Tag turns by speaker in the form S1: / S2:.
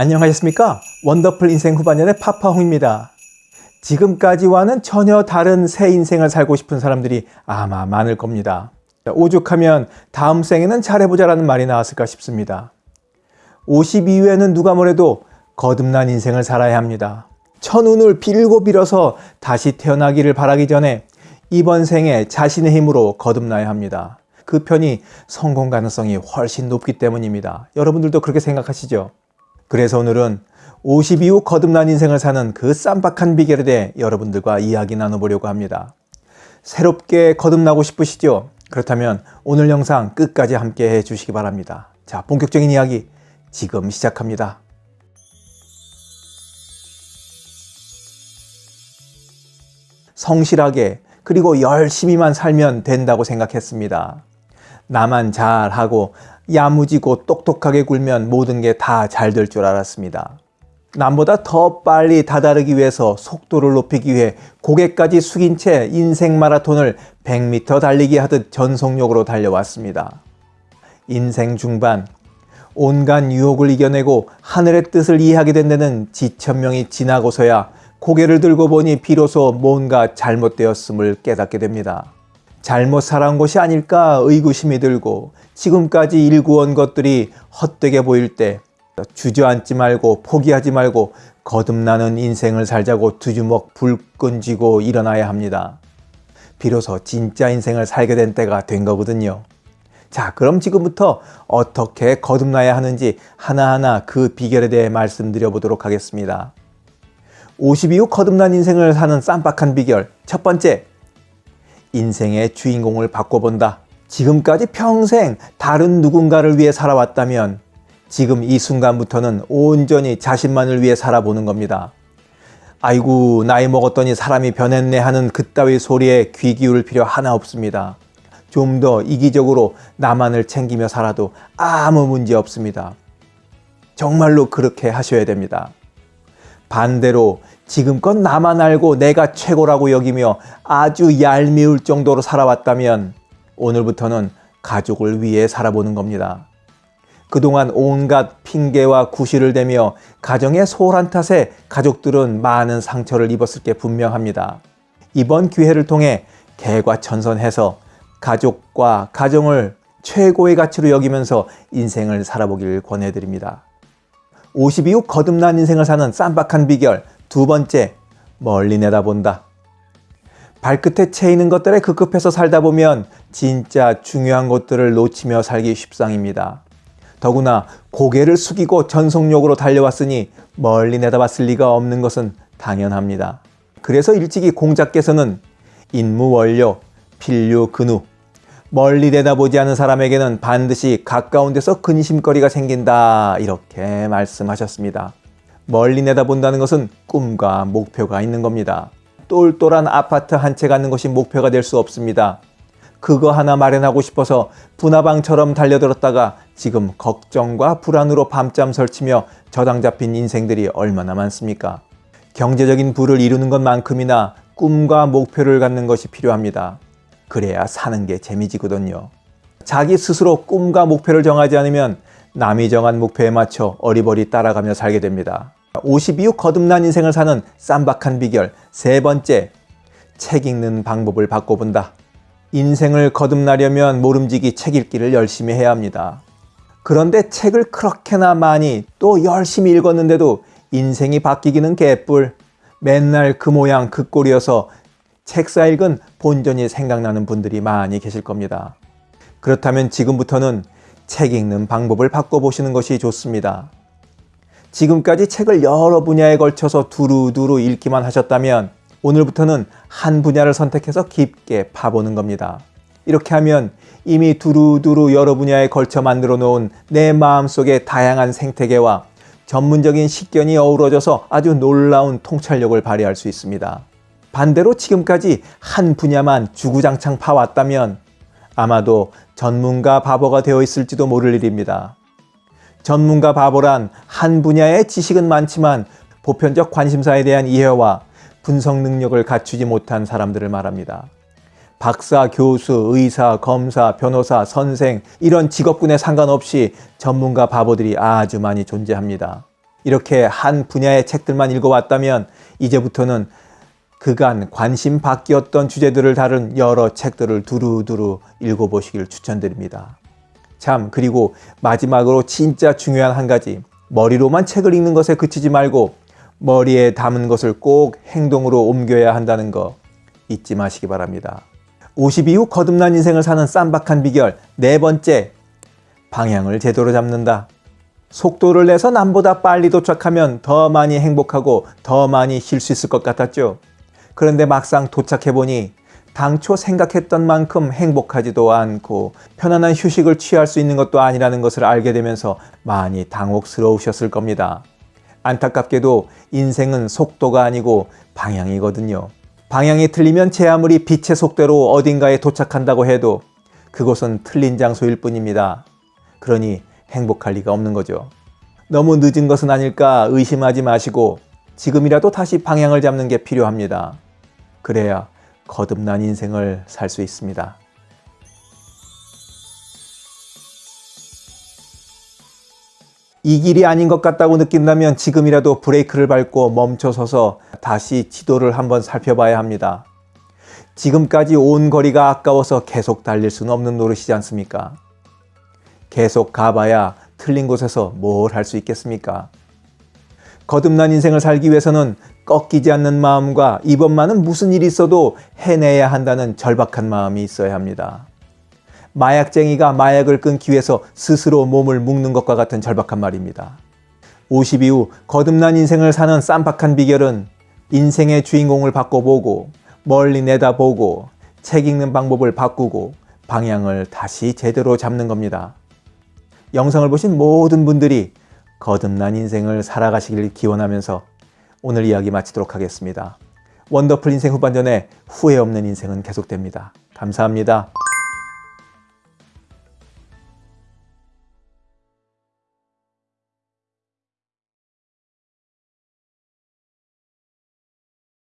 S1: 안녕하셨습니까? 원더풀 인생 후반년의 파파홍입니다. 지금까지와는 전혀 다른 새 인생을 살고 싶은 사람들이 아마 많을 겁니다. 오죽하면 다음 생에는 잘해보자라는 말이 나왔을까 싶습니다. 50 이후에는 누가 뭐래도 거듭난 인생을 살아야 합니다. 천운을 빌고 빌어서 다시 태어나기를 바라기 전에 이번 생에 자신의 힘으로 거듭나야 합니다. 그 편이 성공 가능성이 훨씬 높기 때문입니다. 여러분들도 그렇게 생각하시죠? 그래서 오늘은 50 이후 거듭난 인생을 사는 그 쌈박한 비결에 대해 여러분들과 이야기 나눠보려고 합니다. 새롭게 거듭나고 싶으시죠? 그렇다면 오늘 영상 끝까지 함께 해주시기 바랍니다. 자, 본격적인 이야기 지금 시작합니다. 성실하게 그리고 열심히만 살면 된다고 생각했습니다. 나만 잘하고 야무지고 똑똑하게 굴면 모든 게 다 잘 될 줄 알았습니다. 남보다 더 빨리 다다르기 위해서 속도를 높이기 위해 고개까지 숙인 채 인생 마라톤을 100m 달리기 하듯 전속력으로 달려왔습니다. 인생 중반 온갖 유혹을 이겨내고 하늘의 뜻을 이해하게 된 데는 지천명이 지나고서야 고개를 들고 보니 비로소 뭔가 잘못되었음을 깨닫게 됩니다. 잘못 살아온 것이 아닐까 의구심이 들고 지금까지 일구온 것들이 헛되게 보일 때 주저앉지 말고 포기하지 말고 거듭나는 인생을 살자고 두 주먹 불 끈 쥐고 일어나야 합니다. 비로소 진짜 인생을 살게 된 때가 된 거거든요. 자 그럼 지금부터 어떻게 거듭나야 하는지 하나하나 그 비결에 대해 말씀드려 보도록 하겠습니다. 50 이후 거듭난 인생을 사는 쌈박한 비결 첫 번째 인생의 주인공을 바꿔본다. 지금까지 평생 다른 누군가를 위해 살아왔다면 지금 이 순간부터는 온전히 자신만을 위해 살아보는 겁니다. 아이고 나이 먹었더니 사람이 변했네 하는 그따위 소리에 귀 기울일 필요 하나 없습니다. 좀 더 이기적으로 나만을 챙기며 살아도 아무 문제 없습니다. 정말로 그렇게 하셔야 됩니다. 반대로 지금껏 나만 알고 내가 최고라고 여기며 아주 얄미울 정도로 살아왔다면 오늘부터는 가족을 위해 살아보는 겁니다. 그동안 온갖 핑계와 구실을 대며 가정의 소홀한 탓에 가족들은 많은 상처를 입었을 게 분명합니다. 이번 기회를 통해 개과천선해서 가족과 가정을 최고의 가치로 여기면서 인생을 살아보길 권해드립니다. 50 이후 거듭난 인생을 사는 쌈박한 비결 두 번째, 멀리 내다본다. 발끝에 채이는 것들에 급급해서 살다 보면 진짜 중요한 것들을 놓치며 살기 쉽상입니다. 더구나 고개를 숙이고 전속력으로 달려왔으니 멀리 내다봤을 리가 없는 것은 당연합니다. 그래서 일찍이 공자께서는 인무 원료, 필류 근우 멀리 내다보지 않은 사람에게는 반드시 가까운 데서 근심거리가 생긴다 이렇게 말씀하셨습니다. 멀리 내다본다는 것은 꿈과 목표가 있는 겁니다. 똘똘한 아파트 한 채 갖는 것이 목표가 될 수 없습니다. 그거 하나 마련하고 싶어서 분화방처럼 달려들었다가 지금 걱정과 불안으로 밤잠 설치며 저당 잡힌 인생들이 얼마나 많습니까? 경제적인 부를 이루는 것만큼이나 꿈과 목표를 갖는 것이 필요합니다. 그래야 사는 게 재미지거든요. 자기 스스로 꿈과 목표를 정하지 않으면 남이 정한 목표에 맞춰 어리버리 따라가며 살게 됩니다. 50 이후 거듭난 인생을 사는 쌈박한 비결 세 번째, 책 읽는 방법을 바꿔본다. 인생을 거듭나려면 모름지기 책 읽기를 열심히 해야 합니다. 그런데 책을 그렇게나 많이 또 열심히 읽었는데도 인생이 바뀌기는 개뿔. 맨날 그 모양 그 꼴이어서 책사 읽은 본전이 생각나는 분들이 많이 계실 겁니다. 그렇다면 지금부터는 책 읽는 방법을 바꿔보시는 것이 좋습니다. 지금까지 책을 여러 분야에 걸쳐서 두루두루 읽기만 하셨다면 오늘부터는 한 분야를 선택해서 깊게 파보는 겁니다. 이렇게 하면 이미 두루두루 여러 분야에 걸쳐 만들어 놓은 내 마음속의 다양한 생태계와 전문적인 식견이 어우러져서 아주 놀라운 통찰력을 발휘할 수 있습니다. 반대로 지금까지 한 분야만 주구장창 파왔다면 아마도 전문가 바보가 되어 있을지도 모를 일입니다. 전문가 바보란 한 분야의 지식은 많지만 보편적 관심사에 대한 이해와 분석 능력을 갖추지 못한 사람들을 말합니다. 박사, 교수, 의사, 검사, 변호사, 선생 이런 직업군에 상관없이 전문가 바보들이 아주 많이 존재합니다. 이렇게 한 분야의 책들만 읽어왔다면 이제부터는 그간 관심 바뀌었던 주제들을 다룬 여러 책들을 두루두루 읽어보시길 추천드립니다. 참 그리고 마지막으로 진짜 중요한 한 가지 머리로만 책을 읽는 것에 그치지 말고 머리에 담은 것을 꼭 행동으로 옮겨야 한다는 거 잊지 마시기 바랍니다. 50 이후 거듭난 인생을 사는 쌈박한 비결 네 번째 방향을 제대로 잡는다. 속도를 내서 남보다 빨리 도착하면 더 많이 행복하고 더 많이 쉴 수 있을 것 같았죠. 그런데 막상 도착해보니 당초 생각했던 만큼 행복하지도 않고 편안한 휴식을 취할 수 있는 것도 아니라는 것을 알게 되면서 많이 당혹스러우셨을 겁니다. 안타깝게도 인생은 속도가 아니고 방향이거든요. 방향이 틀리면 제 아무리 빛의 속도로 어딘가에 도착한다고 해도 그곳은 틀린 장소일 뿐입니다. 그러니 행복할 리가 없는 거죠. 너무 늦은 것은 아닐까 의심하지 마시고 지금이라도 다시 방향을 잡는 게 필요합니다. 그래야 거듭난 인생을 살 수 있습니다. 이 길이 아닌 것 같다고 느낀다면 지금이라도 브레이크를 밟고 멈춰서서 다시 지도를 한번 살펴봐야 합니다. 지금까지 온 거리가 아까워서 계속 달릴 수는 없는 노릇이지 않습니까? 계속 가봐야 틀린 곳에서 뭘 할 수 있겠습니까? 거듭난 인생을 살기 위해서는 꺾이지 않는 마음과 이번만은 무슨 일이 있어도 해내야 한다는 절박한 마음이 있어야 합니다. 마약쟁이가 마약을 끊기 위해서 스스로 몸을 묶는 것과 같은 절박한 말입니다. 50 이후 거듭난 인생을 사는 쌈박한 비결은 인생의 주인공을 바꿔보고 멀리 내다보고 책 읽는 방법을 바꾸고 방향을 다시 제대로 잡는 겁니다. 영상을 보신 모든 분들이 거듭난 인생을 살아가시길 기원하면서 오늘 이야기 마치도록 하겠습니다. 원더풀 인생 후반전에 후회 없는 인생은 계속됩니다. 감사합니다.